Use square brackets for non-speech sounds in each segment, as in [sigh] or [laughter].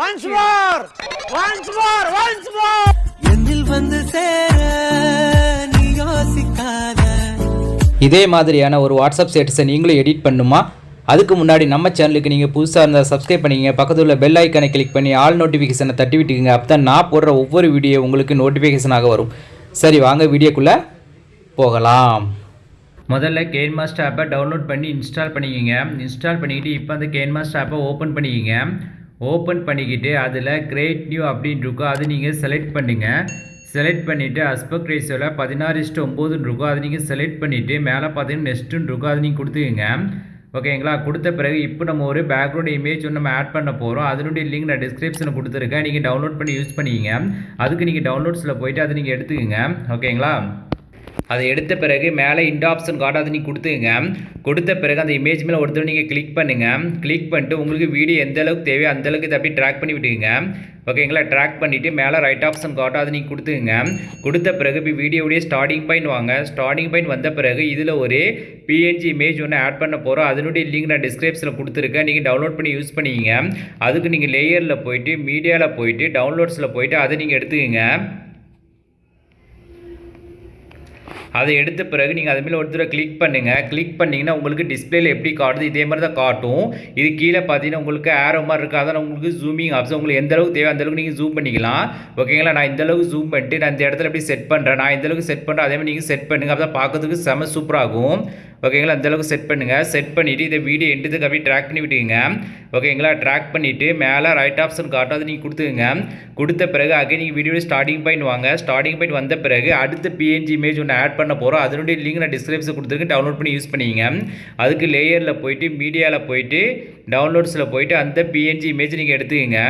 Once more once more once more என்னில் வந்து சேர நீ யோசிக்காத. இதே மாதிரியான ஒரு வாட்ஸ்அப் ஸ்டேட்டஸை நீங்களும் எடிட் பண்ணுமா? அதுக்கு முன்னாடி நம்ம சேனலுக்கு நீங்கள் புதுசாக இருந்தால் சப்ஸ்கிரைப் பண்ணிக்கங்க. பக்கத்தில் உள்ள பெல் ஐக்கானை கிளிக் பண்ணி ஆல் நோட்டிஃபிகேஷனை தட்டி விட்டுக்குங்க. அப்போ தான் நான் போடுற ஒவ்வொரு வீடியோ உங்களுக்கு நோட்டிஃபிகேஷனாக வரும். சரி வாங்க வீடியோக்குள்ளே போகலாம். முதல்ல கேன் மாஸ்டர் ஆப்பை டவுன்லோட் பண்ணி இன்ஸ்டால் பண்ணிக்கோங்க. இன்ஸ்டால் பண்ணிக்கிட்டு இப்போ அந்த கேன் மாஸ்டர் ஆப்பை ஓப்பன் பண்ணிக்கோங்க. ஓப்பன் பண்ணிக்கிட்டு அதில் கிரேட் நியூ அப்படின்னு இருக்கும். அது நீங்கள் செலக்ட் பண்ணுங்கள் செலக்ட் பண்ணிவிட்டு அஸ்பெக்ட் ரேஷியோவில் பதினாறு இஸ்ட்டு ஒம்போதுன்னு இருக்கும். அதை நீங்கள் செலக்ட் பண்ணிவிட்டு மேலே பார்த்தீங்கன்னா நெக்ஸ்ட்டுன்னு இருக்கும். அதை நீங்கள் கொடுத்துக்கங்க. ஓகேங்களா கொடுத்த பிறகு இப்போ நம்ம ஒரு பேக்ரவுண்ட் இமேஜ் ஒன்று நம்ம ஆட் பண்ண போகிறோம் அதனுடைய லிங்க் நான் டிஸ்கிரிப்ஷனில் கொடுத்துருக்கேன். நீங்கள் டவுன்லோட் பண்ணி யூஸ் பண்ணிக்கிங்க. அதுக்கு நீங்கள் டவுன்லோட்ஸில் போயிட்டு அதை நீங்கள் எடுத்துக்கங்க. ஓகேங்களா அதை எடுத்த பிறகு மேலே இந்த ஆப்ஷன் காட்டாது நீங்கள் கொடுத்துங்க கொடுத்த பிறகு அந்த இமேஜ் மேலே ஒருத்தர் நீங்கள் கிளிக் பண்ணுங்கள் கிளிக் பண்ணிட்டு உங்களுக்கு வீடியோ எந்த அளவுக்கு தேவையோ அந்த அளவுக்கு இதை அப்படியே ட்ராக் பண்ணி விட்டுங்க ஓகேங்களா ட்ராக் பண்ணிவிட்டு மேலே ரைட் ஆப்ஷன் காட்டாது நீங்கள் கொடுத்துங்க கொடுத்த பிறகு இப்போ வீடியோடைய ஸ்டார்டிங் பாயிண்ட் வாங்க. ஸ்டார்டிங் பாயிண்ட் வந்த பிறகு இதில் ஒரு பிஎன்ஜி இமேஜ் ஒன்று ஆட் பண்ண போகிறோம் அதனுடைய லிங்க் நான் டிஸ்கிரிப்ஷனில் கொடுத்துருக்கேன். நீங்கள் டவுன்லோட் பண்ணி யூஸ் பண்ணிக்கிங்க. அதுக்கு நீங்கள் லேயரில் போயிட்டு மீடியாவில் போயிட்டு டவுன்லோட்ஸில் போயிட்டு அதை நீங்கள் எடுத்துக்கங்க. அதை எடுத்த பிறகு நீங்கள் அது மேலே ஒரு தடவை கிளிக் பண்ணுங்கள் கிளிக் பண்ணிங்கன்னா உங்களுக்கு டிஸ்பிளேல எப்படி காட்டுது இதே மாதிரி தான் காட்டும். இது கீழே பார்த்தீங்கன்னா உங்களுக்கு ஆரோ மாதிரி இருக்குது அதான் உங்களுக்கு ஜூமிங் ஆப்ஷன் உங்களுக்கு எந்த அளவுக்கு தேவை அந்தளவுக்கு நீங்கள் ஜூம் பண்ணிக்கலாம். ஓகேங்களா நான் இந்த அளவுக்கு ஜூம் பண்ணிட்டு நான் இந்த இடத்துல எப்படி செட் பண்ணுறேன் நான் இந்த அளவுக்கு செட் பண்ணுறேன் அதே மாதிரி நீங்கள் செட் பண்ணுங்கள் அப்போ தான் பார்க்கறதுக்கு செம சூப்பராகும் ஓகேங்களா அந்தளவுக்கு செட் பண்ணுங்கள் செட் பண்ணிவிட்டு இதை வீடியோ எண்டுதுக்கு அப்படியே ட்ராக் பண்ணி விட்டுங்க ஓகேங்களா ட்ராக் பண்ணிவிட்டு மேலே ரைட் ஆப்ஷன் காட்டும். அதை நீங்கள் கொடுத்துங்க கொடுத்த பிறகு அகே நீங்கள் வீடியோ ஸ்டார்டிங் பாயிண்ட் வாங்க. ஸ்டார்டிங் பாயிண்ட் வந்த பிறகு அடுத்த பிஎன்ஜி இமேஜ் ஒன்று ஆட் பண்ண போகிறோம் அதனுடைய லிங்க் நான் டிஸ்கிரிப்ஷன் கொடுத்துருக்கேன். டவுன்லோட் பண்ணி யூஸ் பண்ணிங்க அதுக்கு லேயரில் போயிட்டு மீடியாவில் போயிட்டு டவுன்லோட்ஸில் போயிட்டு அந்த பிஎன்ஜி இமேஜ் நீங்கள் எடுத்துக்கோங்க.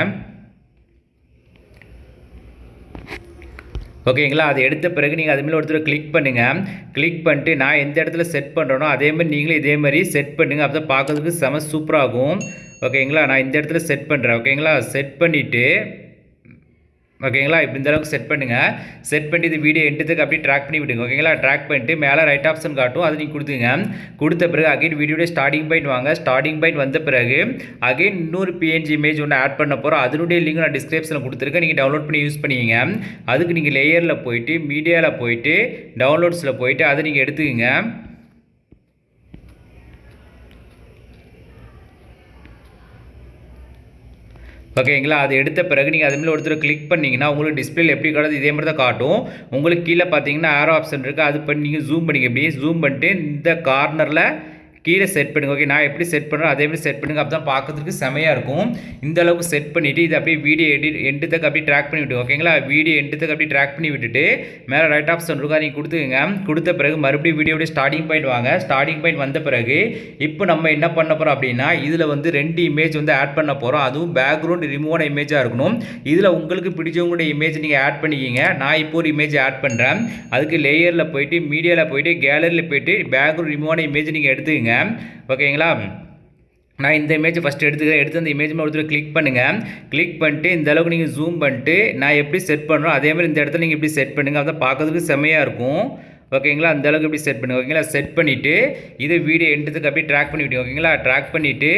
ஓகேங்களா அதை எடுத்த பிறகு நீங்கள் அதுமாரி ஒருத்தர் கிளிக் பண்ணுங்கள் கிளிக் பண்ணிட்டு நான் எந்த இடத்துல செட் பண்ணுறேனோ அதே மாதிரி நீங்களும் இதே மாதிரி செட் பண்ணுங்கள் அப்போ தான் பார்க்கறதுக்கு செம சூப்பராகும் ஓகேங்களா நான் இந்த இடத்துல செட் பண்ணுறேன் ஓகேங்களா செட் பண்ணிவிட்டு ஓகேங்களா? இப்போ இந்த அளவுக்கு செட் பண்ணுங்கள் செட் பண்ணி இது வீடியோ எண்டுத்துக்கு அப்படியே ட்ராக் பண்ணி விடுங்க. ஓகேங்களா? ட்ராக் பண்ணிட்டு மேலே ரைட் ஆப்ஷன் காட்டும். அது நீங்கள் கொடுத்துங்க கொடுத்த பிறகு அகைன் வீடியோட ஸ்டார்டிங் பாயிண்ட் வாங்க. ஸ்டார்டிங் பாயிண்ட் வந்த பிறகு அகைன் இன்னொரு பிஎன்ஜி இமேஜ் ஒன்று ஆட் பண்ண போகிறோம் அதனுடைய லிங்க் நான் டிஸ்கிரிப்ஷனில் கொடுத்துருக்கேன். நீங்கள் டவுன்லோட் பண்ணி யூஸ் பண்ணிக்கிங்க. அதுக்கு நீங்கள் லேயரில் போயிட்டு மீடியாவில் போயிட்டு டவுன்லோட்ஸில் போயிட்டு அதை நீங்கள் எடுத்துக்கங்க. ஓகேங்களா? அது எடுத்த பிறகு நீங்கள் அதுமாரி ஒருத்தர் கிளிக் பண்ணிங்கன்னா உங்களுக்கு டிஸ்பிளேல எப்படி காட்டுது? இதே மாதிரி தான் காட்டும். உங்களுக்கு கீழே பார்த்தீங்கன்னா ஆரோ ஆப்ஷன் இருக்குது அது பண்ணி நீங்கள் ஜூம் பண்ணிக்க அப்படியே ஜூம் பண்ணிட்டு இந்த கார்னரில் கீழே செட் பண்ணுங்கள் ஓகே நான் எப்படி செட் பண்ணுறேன் அதே மாதிரி செட் பண்ணுங்கள் அப்போ தான் பார்க்கறதுக்கு செமையாக இருக்கும். இந்த அளவுக்கு செட் பண்ணிவிட்டு இது அப்படியே வீடியோ எடிட் எண்டுத்துக்கு அப்படியே ட்ராக் பண்ணி விட்டு ஓகேங்களா வீடியோ எண்டுத்துக்கு அப்படியே ட்ராக் பண்ணி விட்டுட்டு மேலே ரைட் ஆப்ஷன் இருக்கா நீங்கள் கொடுத்துக்கங்க. கொடுத்த பிறகு மறுபடியும் வீடியோடைய ஸ்டார்டிங் பாயிண்ட் வாங்க. ஸ்டார்டிங் பாயிண்ட் வந்த பிறகு இப்போ நம்ம என்ன பண்ண போகிறோம் அப்படின்னா இதில் வந்து ரெண்டு இமேஜ் வந்து ஆட் பண்ண போகிறோம் அதுவும் பேக்ரவுண்ட் ரிமூவான இமேஜாக இருக்கணும். இதில் உங்களுக்கு பிடிச்சவங்களுடைய இமேஜ் நீங்கள் ஆட் பண்ணிக்கிங்க. நான் இப்போ ஒரு இமேஜ் ஆட் பண்ணுறேன் அதுக்கு லேயரில் போயிட்டு மீடியாவில் போயிட்டு கேலரியில் போயிட்டு பேக்ரவுண்ட் ரிமூவான இமேஜ் நீங்கள் எடுத்துக்கங்க. ஓகேங்களா? நான் இந்த இமேஜ் ஃபஸ்ட்டு எடுத்துக்கிறேன். எடுத்து அந்த இமேஜ் மேலே ஒருத்தர் கிளிக் பண்ணுங்கள் கிளிக் பண்ணிட்டு இந்த அளவுக்கு நீங்கள் ஜூம் பண்ணிட்டு நான் எப்படி செட் பண்ணுறோம் அதே மாதிரி இந்த இடத்துல நீங்கள் எப்படி செட் பண்ணுங்கள் அதான் பார்க்கறதுக்கு செம்மையாக இருக்கும். ஓகேங்களா? அந்த அளவுக்கு எப்படி செட் பண்ணுங்க ஓகேங்களா? செட் பண்ணிவிட்டு இது வீடியோ எண்டுத்துக்கு அப்படியே ட்ராக் பண்ணிவிட்டு ஓகேங்களா? ட்ராக் பண்ணிவிட்டு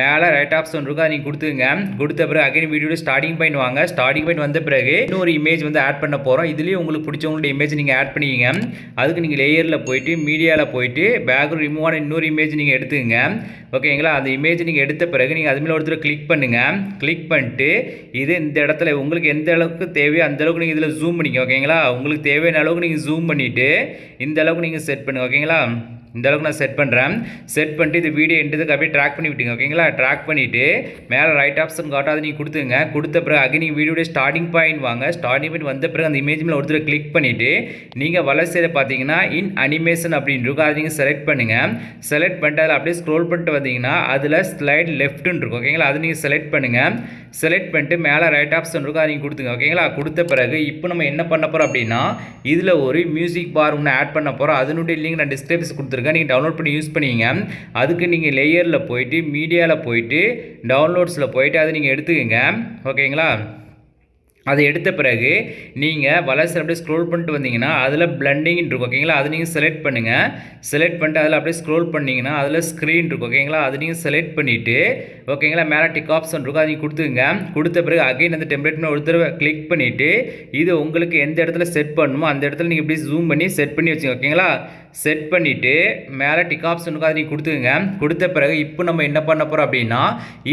மேலே ரைட் ஆப்ஷன் இருக்கும் அதை நீங்கள் கொடுத்துங்க கொடுத்த பிறகு அகைன் வீடியோட ஸ்டார்டிங் பாயிண்ட் வாங்க. ஸ்டார்டிங் பாயிண்ட் வந்த பிறகு இன்னொரு இமேஜ் வந்து ஆட் பண்ண போகிறோம் இதுலேயும் உங்களுக்கு பிடிச்சவங்களுடைய இமேஜ் நீங்கள் ஆட் பண்ணிக்கிங்க. அதுக்கு நீங்கள் லேயரில் போயிட்டு மீடியாவில் போயிட்டு பேக்ரவுண்ட் ரிமூவான இன்னொரு இமேஜ் நீங்கள் எடுத்துக்கங்க. ஓகேங்களா? அந்த இமேஜ் நீங்கள் எடுத்த பிறகு நீங்கள் அது மேலே ஒருத்தர் கிளிக் பண்ணுங்கள் கிளிக் பண்ணிட்டு இது இந்த இடத்துல உங்களுக்கு எந்த அளவுக்கு தேவையோ அந்த அளவுக்கு நீங்கள் இதில் ஜூம் பண்ணிக்க ஓகேங்களா? உங்களுக்கு தேவையான அளவுக்கு நீங்கள் ஜூம் பண்ணிவிட்டு இந்த அளவுக்கு நீங்கள் செட் பண்ணுங்க ஓகேங்களா இந்த அளவுக்கு நான் செட் பண்ணுறேன் செட் பண்ணிட்டு இது வீடியோ எண்டுதுக்கு அப்படியே ட்ராக் பண்ணி விட்டீங்க ஓகேங்களா ட்ராக் பண்ணிவிட்டு மேலே ரைட் ஆப்ஷன் காட்டும் அதை நீங்கள் கொடுத்துங்க கொடுத்த பிறகு அகைன் நீங்கள் வீடியோடைய ஸ்டார்டிங் பாயிண்ட் வாங்க. ஸ்டார்டிங் பாயிண்ட் வந்த பிறகு அந்த இமேஜ் மேலே ஒருத்தர் கிளிக் பண்ணிவிட்டு நீங்கள் வளர்ச்சியில் பார்த்தீங்கன்னா இன் அனிமேஷன் அப்படின்னு இருக்கும். அதை நீங்கள் செலக்ட் பண்ணுங்கள் செலக்ட் பண்ணிட்டு அதில் அப்படியே ஸ்க்ரோல் பண்ணிட்டு வந்தீங்கன்னா அதில் ஸ்லைட் லெஃப்ட்டுன்னு இருக்கும் ஓகேங்களா அதை நீங்கள் செலக்ட் பண்ணுங்கள் செலக்ட் பண்ணிட்டு மேலே ரைட் ஆப்ஷன் இருக்கும் அதை நீங்கள் கொடுத்துங்க ஓகேங்களா கொடுத்த பிறகு இப்போ நம்ம என்ன பண்ண போகிறோம் அப்படின்னா இதில் ஒரு மியூசிக் பார் ஒன்று ஆட் பண்ண போகிறோம் அதனுடைய லிங்க் நான் டிஸ்கிரிப்ஷன் கொடுத்துருக்கேன். நீங்கள் டவுன்லோட் பண்ணி யூஸ் பண்ணிங்க அதுக்கு நீங்கள் லேயரில் போயிட்டு மீடியாவில் போயிட்டு டவுன்லோட்ஸில் போயிட்டு அதை நீங்கள் எடுத்துக்கோங்க. ஓகேங்களா அதை எடுத்த பிறகு நீங்கள் வளர்ச்சி அப்படியே ஸ்க்ரோல் பண்ணிட்டு வந்தீங்கன்னா அதில் பிளண்டிங் இருக்கும் ஓகேங்களா அது நீங்கள் செலக்ட் பண்ணுங்கள் செலக்ட் பண்ணிட்டு அதில் அப்படியே ஸ்க்ரோல் பண்ணிங்கன்னா அதில் ஸ்க்ரீன் இருக்கும் ஓகேங்களா அது நீங்கள் செலக்ட் பண்ணிவிட்டு ஓகேங்களா மேலே டிக் ஆப்ஷன் இருக்கும் அதை நீங்கள் கொடுத்துங்க கொடுத்த பிறகு அகைன் அந்த டெம்ப்ளேட்னு ஒரு தடவை கிளிக் பண்ணிவிட்டு இது உங்களுக்கு எந்த இடத்துல செட் பண்ணணுமோ அந்த இடத்துல நீங்கள் இப்படி ஜூம் பண்ணி செட் பண்ணி வச்சுங்க ஓகேங்களா செட் பண்ணிவிட்டு மேலே டிக் ஆப்ஷனுக்கு அதை நீங்கள் கொடுத்துக்கங்க. கொடுத்த பிறகு இப்போ நம்ம என்ன பண்ண போகிறோம் அப்படின்னா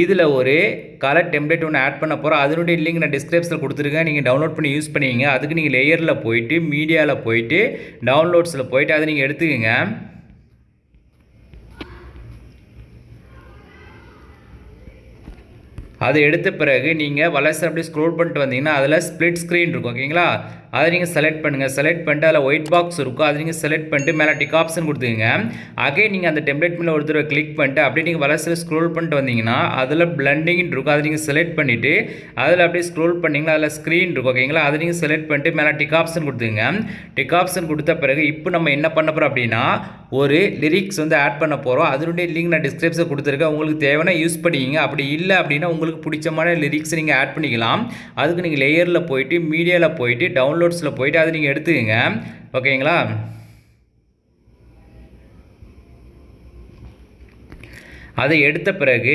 இதில் ஒரு கலர் டெம்ப்ளேட் ஒன்று ஆட் பண்ண போகிறோம் அதனுடைய லிங்க் நான் டிஸ்கிரிப்ஷனில் கொடுத்துருக்கேன். நீங்கள் டவுன்லோட் பண்ணி யூஸ் பண்ணிக்கிங்க. அதுக்கு நீங்கள் லேயரில் போயிட்டு மீடியாவில் போயிட்டு டவுன்லோட்ஸில் போயிட்டு அதை நீங்கள் எடுத்துக்கங்க. அதை எடுத்த பிறகு நீங்கள் வளர்ச்சி அப்படியே ஸ்க்ரோல் பண்ணிட்டு வந்தீங்கன்னா அதில் ஸ்ப்ளிட் ஸ்க்ரீன் இருக்கும் ஓகேங்களா? அதை நீங்கள் செலக்ட் பண்ணுங்கள் செலக்ட் பண்ணிட்டு அதில் ஒயிட் பாக்ஸ் இருக்கும். அதை நீங்கள் செலக்ட் பண்ணிட்டு மேலே டிக் ஆப்ஷன் கொடுத்துங்க அகே நீங்கள் அந்த டெம்ப்ளேட் மேலே ஒரு தடவை கிளிக் பண்ணிட்டு அப்படியே நீங்கள் வலசில் ஸ்க்ரோல் பண்ணிட்டு வந்தீங்கன்னா அதில் பிளண்டிங்னு இருக்கும். அதை நீங்கள் செலக்ட் பண்ணிவிட்டு அதில் அப்படியே ஸ்க்ரோல் பண்ணிங்கன்னா அதில் ஸ்க்ரீன் இருக்கும். ஓகேங்களா அதை நீங்கள் செலக்ட் பண்ணிட்டு மேலே டிக் ஆப்ஷன் கொடுத்துங்க டிக் ஆப்ஷன் கொடுத்த பிறகு இப்போ நம்ம என்ன பண்ண போகிறோம் அப்படின்னா ஒரு லிரிக்ஸ் வந்து ஆட் பண்ண போகிறோம் அதனுடைய லிங்க் நான் டிஸ்கிரிப்ஷன் கொடுத்துருக்கேன். உங்களுக்கு தேவைன்னா யூஸ் பண்ணிக்கிங்க. அப்படி இல்லை அப்படின்னா உங்களுக்கு பிடிச்சமான லிரிக்ஸ் நீங்கள் ஆட் பண்ணிக்கலாம். அதுக்கு நீங்கள் லேயரில் போயிட்டு மீடியாவில் போயிட்டு டவுன்லோட்ஸில் போயிட்டு அதை நீங்கள் எடுத்துக்கங்க. ஓகேங்களா? அதை எடுத்த பிறகு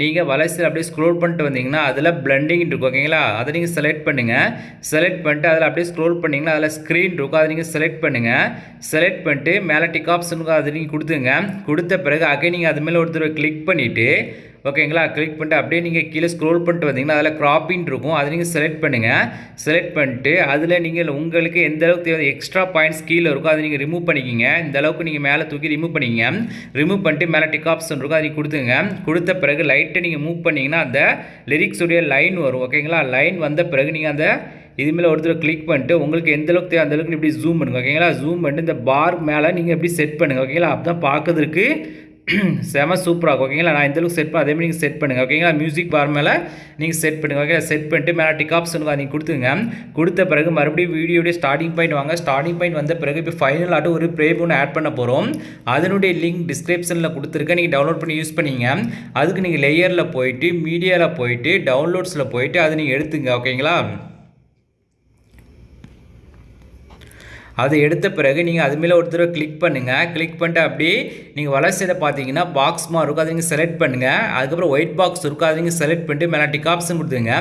நீங்கள் வலசில் அப்படியே ஸ்க்ரோல் பண்ணிட்டு வந்தீங்கன்னா அதில் பிளண்டிங் இருக்கும். ஓகேங்களா? அதை நீங்கள் செலக்ட் பண்ணுங்கள் செலக்ட் பண்ணிட்டு அதில் அப்படியே ஸ்க்ரோல் பண்ணிங்கன்னா அதில் ஸ்க்ரீன் இருக்கும். அதை நீங்கள் செலக்ட் பண்ணுங்கள் செலக்ட் பண்ணிட்டு மேலே டிக் ஆப்ஷனுக்கு அதை நீங்கள் கொடுத்துங்க கொடுத்த பிறகு அகை நீங்கள் அது மேலே ஒருத்தர் கிளிக் பண்ணிவிட்டு ஓகேங்களா? கிளிக் பண்ணிட்டு அப்படியே நீங்கள் கீழே ஸ்க்ரோல் பண்ணிட்டு வந்தீங்கன்னா அதில் க்ராப்பின் இருக்கும். அதை நீங்கள் செலக்ட் பண்ணுங்கள் செலக்ட் பண்ணிட்டு அதில் நீங்கள் உங்களுக்கு எந்த அளவுக்கு தேவை எக்ஸ்ட்ரா பாயிண்ட்ஸ் கீழே இருக்கும் அதை நீங்கள் ரிமூவ் பண்ணிக்கிங்க. இந்த அளவுக்கு நீங்கள் மேலே தூக்கி ரிமூவ் பண்ணிக்கிங்க. ரிமூவ் பண்ணிட்டு மேலே டிக் ஆப்ஷன் இருக்கும் அதை கொடுத்துங்க கொடுத்த பிறகு லைட்டை நீங்கள் மூவ் பண்ணிங்கன்னா அந்த லிரிக்ஸுடைய லைன் வரும். ஓகேங்களா? லைன் வந்த பிறகு நீங்கள் அந்த இது மேலே ஒருத்தர் கிளிக் பண்ணிட்டு உங்களுக்கு எந்த அளவுக்கு தேவை அந்த அளவுக்கு இப்படி ஜூம் பண்ணுங்க. ஓகேங்களா? ஜூம் பண்ணிட்டு இந்த பார் மேலே நீங்கள் எப்படி செட் பண்ணுங்கள் ஓகேங்களா? அப்போ தான் பார்க்கறதுக்கு [clears throat] செம சூப்பராக இருக்கும். ஓகேங்களா நான் இந்த அளவுக்கு செட் பண்ண அதே மாதிரி நீங்கள் செட் பண்ணுங்கள் ஓகேங்களா மியூசிக் பார் மேலே நீங்கள் செட் பண்ணுங்கள் ஓகே செட் பண்ணிட்டு மேலே டிக் ஆப்ஷனுக்கு நீங்கள் கொடுத்துங்க கொடுத்த பிறகு மறுபடியும் வீடியோடைய ஸ்டார்டிங் பாயிண்ட் வாங்க. ஸ்டார்டிங் பாயிண்ட் வந்த பிறகு இப்போ ஃபைனல் ஆட்டு ஒரு ப்ரே ஒன்று ஆட் பண்ண போகிறோம் அதனுடைய லிங்க் டிஸ்கிரிப்ஷனில் கொடுத்துருக்கேன். நீங்கள் டவுன்லோட் பண்ணி யூஸ் பண்ணிங்க. அதுக்கு நீங்கள் லேயரில் போயிட்டு மீடியாவில் போயிட்டு டவுன்லோட்ஸில் போயிட்டு அதை நீங்கள் எடுத்துங்க. ஓகேங்களா அதை எடுத்த பிறகு நீங்கள் அது மேலே ஒரு தடவை கிளிக் பண்ணுங்கள் கிளிக் பண்ணிட்டு அப்படியே நீங்கள் வளர்ச்சியில் பார்த்தீங்கன்னா பாக்ஸ் மாதிரி இருக்கும் அதை நீங்கள் செலக்ட் பண்ணுங்கள் அதுக்கப்புறம் ஒயிட் பாக்ஸ் இருக்கும் அதை நீங்கள் செலக்ட் பண்ணிட்டு மேலே டிக் ஆப்ஷன் கொடுத்துங்க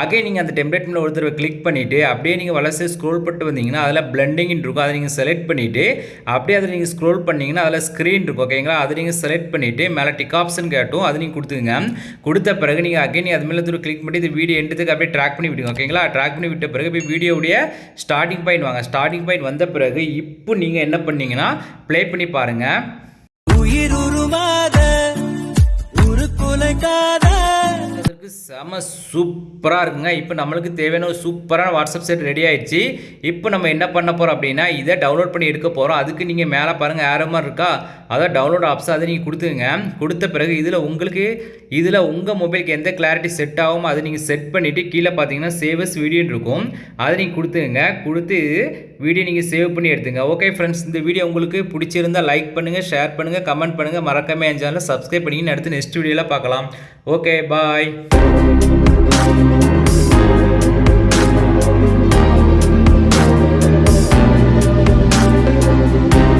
அகே நீங்கள் அந்த டெம்ப்ளேட் மேலே ஒரு தடவை கிளிக் பண்ணிவிட்டு அப்படியே நீங்கள் வளர்ச்சி ஸ்க்ரோல் பண்ணிட்டு வந்தீங்கன்னா அதில் பிளண்டிங் இருக்கும் அதை நீங்கள் செலக்ட் பண்ணிவிட்டு அப்படியே அதை நீங்கள் ஸ்க்ரோல் பண்ணிங்கன்னா அதில் ஸ்க்ரீன் இருக்கும் ஓகேங்களா அதை நீங்கள் செலக்ட் பண்ணிவிட்டு மேலே டிக் ஆப்ஷன் கேட்டும். அதை நீங்கள் கொடுத்துங்க கொடுத்த பிறகு நீங்கள் அகைன் அது மேலே தூரம் கிளிக் பண்ணி இந்த வீடியோ எண்டத்துக்கு அப்படியே ட்ராக் பண்ணி விடுங்க. ஓகேங்களா ட்ராக் பண்ணி விட்ட பிறகு இப்போ வீடியோடைய ஸ்டார்டிங் பாயிண்ட் வாங்க. ஸ்டார்டிங் பாயிண்ட் வந்து பிறகு இப்போ நீங்கள் என்ன பண்ணீங்கன்னா ப்ளே பண்ணி பாருங்கள் உயிர் உருவாத உருக்குலைக்காத நம்மளுக்கு செம சூப்பராக இருக்குங்க. இப்போ நம்மளுக்கு தேவையான ஒரு சூப்பரான வாட்ஸ்அப் செட் ரெடி ஆயிடுச்சு. இப்போ நம்ம என்ன பண்ண போகிறோம் அப்படின்னா இதை டவுன்லோட் பண்ணி எடுக்க போகிறோம் அதுக்கு நீங்கள் மேலே பாருங்கள் ஏற மாதிரி இருக்கா? அதான் டவுன்லோட் ஆப்ஸ் அதை நீங்கள் கொடுத்துங்க கொடுத்த பிறகு இதில் உங்களுக்கு இதில் உங்கள் மொபைலுக்கு எந்த கிளாரிட்டி செட் ஆகும் அதை நீங்கள் செட் பண்ணிவிட்டு கீழே பார்த்தீங்கன்னா சேவஸ் வீடியோன்னு இருக்கும். அதை நீங்கள் கொடுத்துங்க கொடுத்து வீடியோ நீங்கள் சேவ் பண்ணி எடுத்துங்க ஓகே ஃப்ரெண்ட்ஸ் இந்த வீடியோ உங்களுக்கு பிடிச்சிருந்தா லைக் பண்ணுங்கள் ஷேர் பண்ணுங்கள் கமெண்ட் பண்ணுங்கள் மறக்காமல் என் சேனலை சப்ஸ்கிரைப் பண்ணிங்கன்னு அடுத்து நெக்ஸ்ட் வீடியோவில் பார்க்கலாம். Okay bye Thank you.